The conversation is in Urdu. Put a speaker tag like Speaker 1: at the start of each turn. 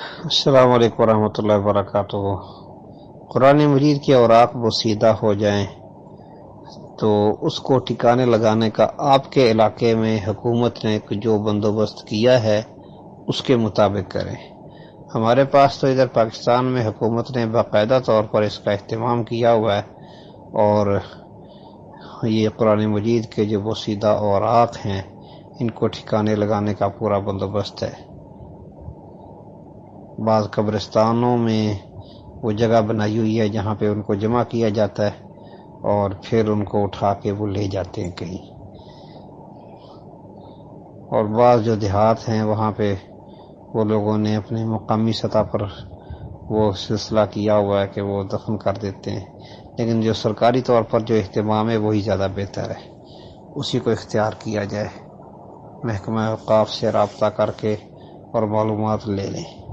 Speaker 1: السلام علیکم ورحمۃ اللہ وبرکاتہ۔ قرآن مجید کے اوراق بسیدہ ہو جائیں تو اس کو ٹھکانے لگانے کا آپ کے علاقے میں حکومت نے جو بندوبست کیا ہے، اس کے مطابق کریں۔ ہمارے پاس تو ادھر پاکستان میں حکومت نے باقاعدہ طور پر اس کا اہتمام کیا ہوا ہے اور یہ قرآن مجید کے جو بسیدہ اوراق ہیں، ان کو ٹھکانے لگانے کا پورا بندوبست ہے۔ بعض قبرستانوں میں وہ جگہ بنائی ہوئی ہے جہاں پہ ان کو جمع کیا جاتا ہے اور پھر ان کو اٹھا کے وہ لے جاتے ہیں کہیں۔ اور بعض جو دیہات ہیں وہاں پہ وہ لوگوں نے اپنے مقامی سطح پر وہ سلسلہ کیا ہوا ہے کہ وہ دفن کر دیتے ہیں۔ لیکن جو سرکاری طور پر جو اہتمام ہے وہی زیادہ بہتر ہے۔ اسی کو اختیار کیا جائے۔ محکمہ اوقاف سے رابطہ کر کے اور معلومات لے لیں۔